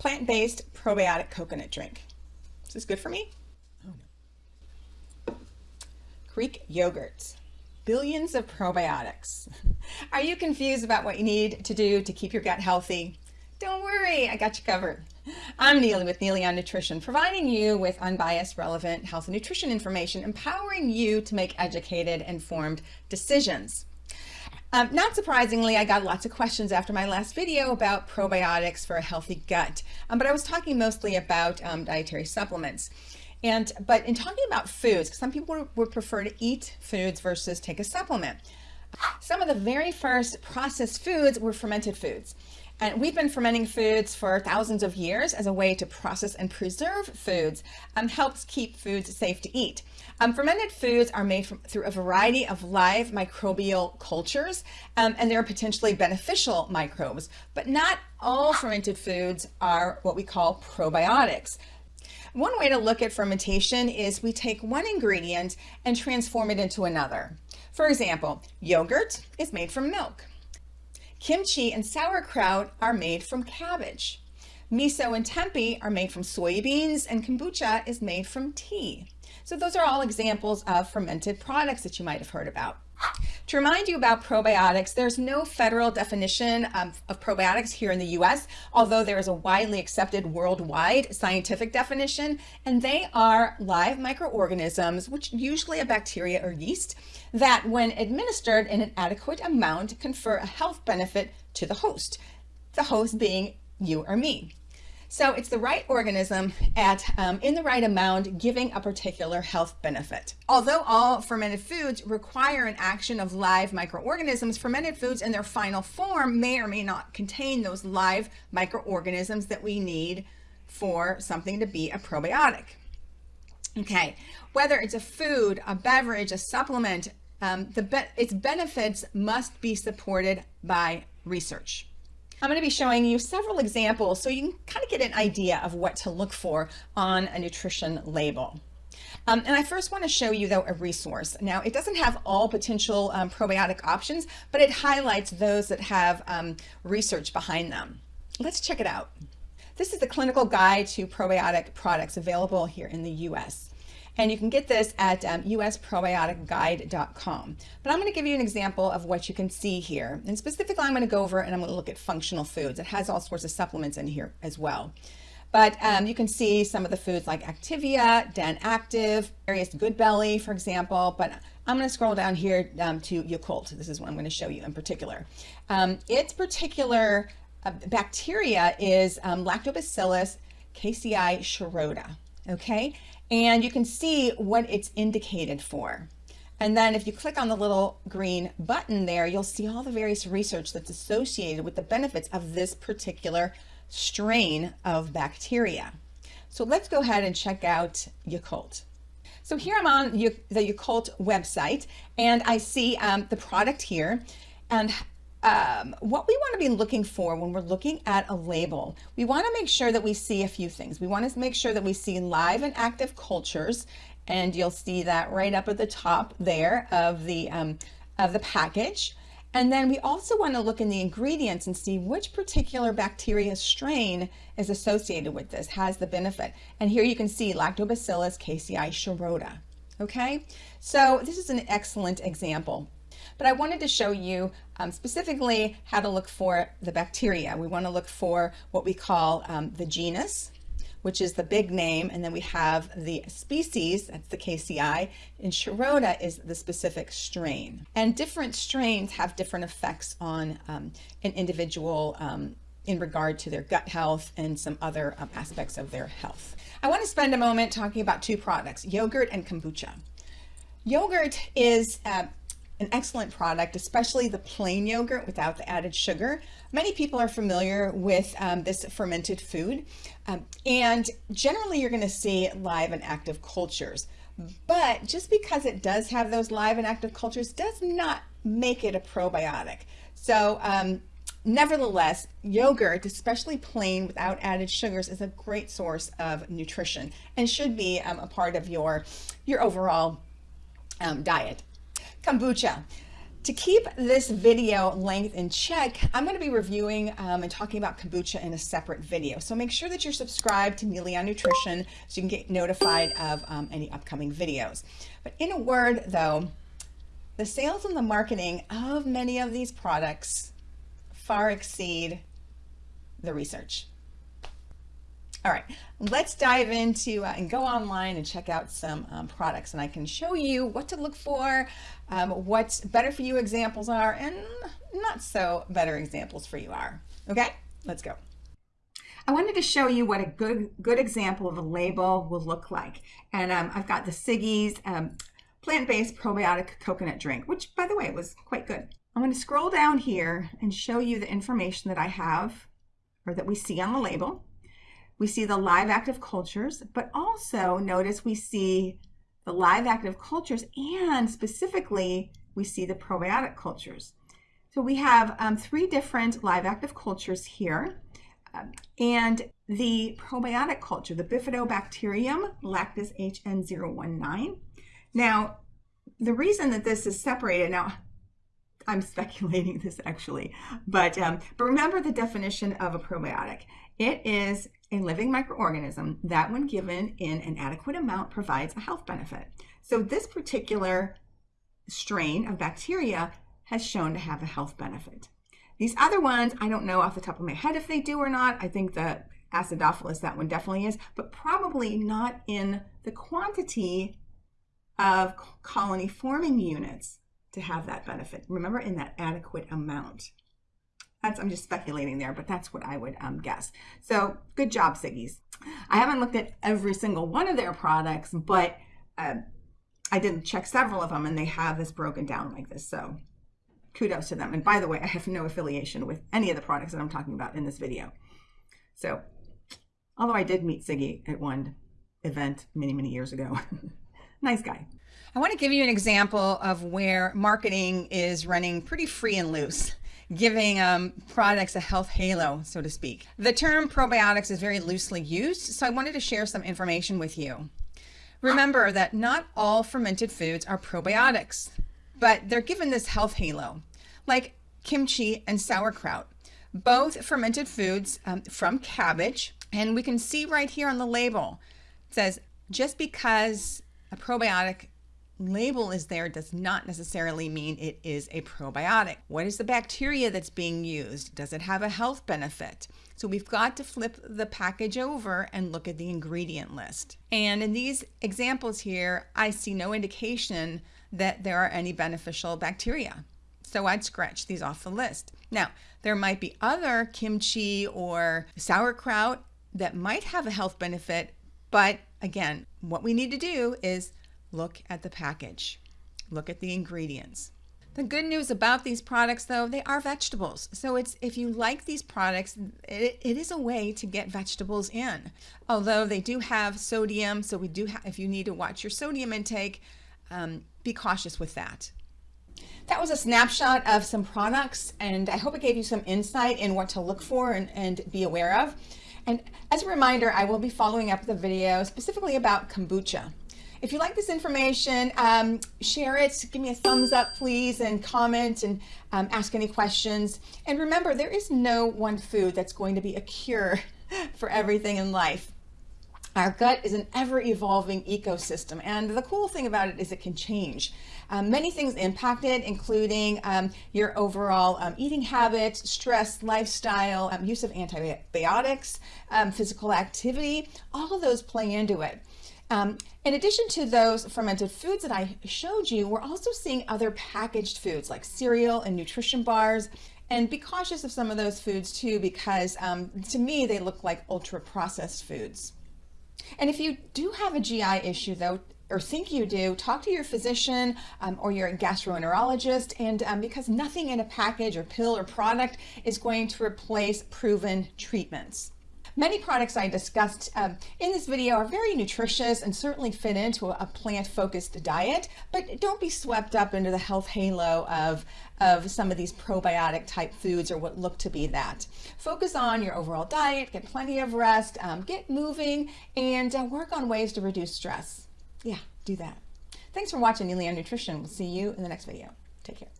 plant-based probiotic coconut drink. Is this good for me? Oh no. Greek yogurt. Billions of probiotics. Are you confused about what you need to do to keep your gut healthy? Don't worry, I got you covered. I'm Neely with Neely on Nutrition, providing you with unbiased, relevant health and nutrition information, empowering you to make educated, informed decisions. Um, not surprisingly, I got lots of questions after my last video about probiotics for a healthy gut, um, but I was talking mostly about um, dietary supplements. And but in talking about foods, some people would prefer to eat foods versus take a supplement. Some of the very first processed foods were fermented foods. And we've been fermenting foods for thousands of years as a way to process and preserve foods, um, helps keep foods safe to eat. Um, fermented foods are made from, through a variety of live microbial cultures, um, and they're potentially beneficial microbes, but not all fermented foods are what we call probiotics. One way to look at fermentation is we take one ingredient and transform it into another. For example, yogurt is made from milk. Kimchi and sauerkraut are made from cabbage. Miso and tempeh are made from soybeans and kombucha is made from tea. So those are all examples of fermented products that you might have heard about. To remind you about probiotics, there's no federal definition of, of, probiotics here in the US, although there is a widely accepted worldwide scientific definition, and they are live microorganisms, which usually a bacteria or yeast, that when administered in an adequate amount confer a health benefit to the host, the host being you or me. So it's the right organism at um, in the right amount giving a particular health benefit. Although all fermented foods require an action of live microorganisms, fermented foods in their final form may or may not contain those live microorganisms that we need for something to be a probiotic. Okay, whether it's a food, a beverage, a supplement, um, the be its benefits must be supported by research. I'm going to be showing you several examples so you can kind of get an idea of what to look for on a nutrition label. Um, and I first want to show you though a resource. Now it doesn't have all potential um, probiotic options, but it highlights those that have um, research behind them. Let's check it out. This is the clinical guide to probiotic products available here in the US. And you can get this at um, usprobioticguide.com. But I'm going to give you an example of what you can see here. And specifically, I'm going to go over and I'm going to look at functional foods. It has all sorts of supplements in here as well. But um, you can see some of the foods like Activia, DanActive, various GoodBelly, for example. But I'm going to scroll down here um, to Yakult. This is what I'm going to show you in particular. Um, its particular uh, bacteria is um, Lactobacillus casei shirota. Okay, and you can see what it's indicated for. And then if you click on the little green button there, you'll see all the various research that's associated with the benefits of this particular strain of bacteria. So let's go ahead and check out Yakult. So here I'm on the Yakult website and I see um, the product here and um, what we want to be looking for when we're looking at a label, we want to make sure that we see a few things. We want to make sure that we see live and active cultures, and you'll see that right up at the top there of the, um, of the package. And then we also want to look in the ingredients and see which particular bacteria strain is associated with this, has the benefit. And here you can see Lactobacillus casei shirota. Okay, so this is an excellent example but I wanted to show you um, specifically how to look for the bacteria. We want to look for what we call um, the genus, which is the big name, and then we have the species, that's the casei, and Shirota is the specific strain. And different strains have different effects on um, an individual um, in regard to their gut health and some other um, aspects of their health. I want to spend a moment talking about two products, yogurt and kombucha. Yogurt is uh, an excellent product, especially the plain yogurt without the added sugar. Many people are familiar with um, this fermented food, um, and generally you're going to see live and active cultures. But just because it does have those live and active cultures does not make it a probiotic. So um, nevertheless, yogurt, especially plain without added sugars, is a great source of nutrition and should be um, a part of your, your overall um, diet. Kombucha. To keep this video length in check, I'm going to be reviewing um, and talking about kombucha in a separate video. So make sure that you're subscribed to Neely on Nutrition so you can get notified of um, any upcoming videos. But in a word though, the sales and the marketing of many of these products far exceed the research. All right, let's dive into uh, and go online and check out some um, products and I can show you what to look for, um, what better for you examples are and not so better examples for you are. Okay, let's go. I wanted to show you what a good good example of a label will look like. And um, I've got the Siggi's um, plant-based probiotic coconut drink, which by the way was quite good. I'm going to scroll down here and show you the information that I have or that we see on the label. We see the live active cultures, but also notice we see the live active cultures and specifically we see the probiotic cultures. So we have um, three different live active cultures here. Um, and the probiotic culture, the Bifidobacterium lactis HN019. Now, the reason that this is separated, now I'm speculating this actually, but, um, but remember the definition of a probiotic. It is a living microorganism that when given in an adequate amount provides a health benefit. So this particular strain of bacteria has shown to have a health benefit. These other ones, I don't know off the top of my head if they do or not. I think the acidophilus, that one definitely is, but probably not in the quantity of colony forming units to have that benefit. Remember, in that adequate amount. That's, I'm just speculating there, but that's what I would um, guess. So good job, Siggi's. I haven't looked at every single one of their products, but uh, I did check several of them and they have this broken down like this. So kudos to them. And by the way, I have no affiliation with any of the products that I'm talking about in this video. So although I did meet Siggi at one event many, many years ago, nice guy. I want to give you an example of where marketing is running pretty free and loose giving um, products a health halo, so to speak. The term probiotics is very loosely used, so I wanted to share some information with you. Remember that not all fermented foods are probiotics, but they're given this health halo, like kimchi and sauerkraut, both fermented foods um, from cabbage. And we can see right here on the label, it says, just because a probiotic label is there does not necessarily mean it is a probiotic. What is the bacteria that's being used? Does it have a health benefit? So we've got to flip the package over and look at the ingredient list. And in these examples here, I see no indication that there are any beneficial bacteria. So I'd scratch these off the list. Now, there might be other kimchi or sauerkraut that might have a health benefit, but again, what we need to do is look at the package, look at the ingredients. The good news about these products though, they are vegetables. So it's if you like these products, it, it is a way to get vegetables in. Although they do have sodium, so we do have, if you need to watch your sodium intake, um, be cautious with that. That was a snapshot of some products and I hope it gave you some insight in what to look for and, and be aware of. And as a reminder, I will be following up the video specifically about kombucha. If you like this information, um, share it, give me a thumbs up, please, and comment and um, ask any questions. And remember, there is no one food that's going to be a cure for everything in life. Our gut is an ever evolving ecosystem. And the cool thing about it is it can change. Um, many things impact it, including um, your overall um, eating habits, stress, lifestyle, um, use of antibiotics, um, physical activity, all of those play into it. Um, in addition to those fermented foods that I showed you, we're also seeing other packaged foods like cereal and nutrition bars. And be cautious of some of those foods too, because um, to me, they look like ultra processed foods. And if you do have a GI issue though, or think you do, talk to your physician um, or your gastroenterologist. And um, because nothing in a package or pill or product is going to replace proven treatments. Many products I discussed um, in this video are very nutritious and certainly fit into a, plant-focused diet, but don't be swept up into the health halo of, of some of these probiotic type foods or what look to be that. Focus on your overall diet, get plenty of rest, um, get moving, and uh, work on ways to reduce stress. Yeah, do that. Thanks for watching on Nutrition. We'll see you in the next video. Take care.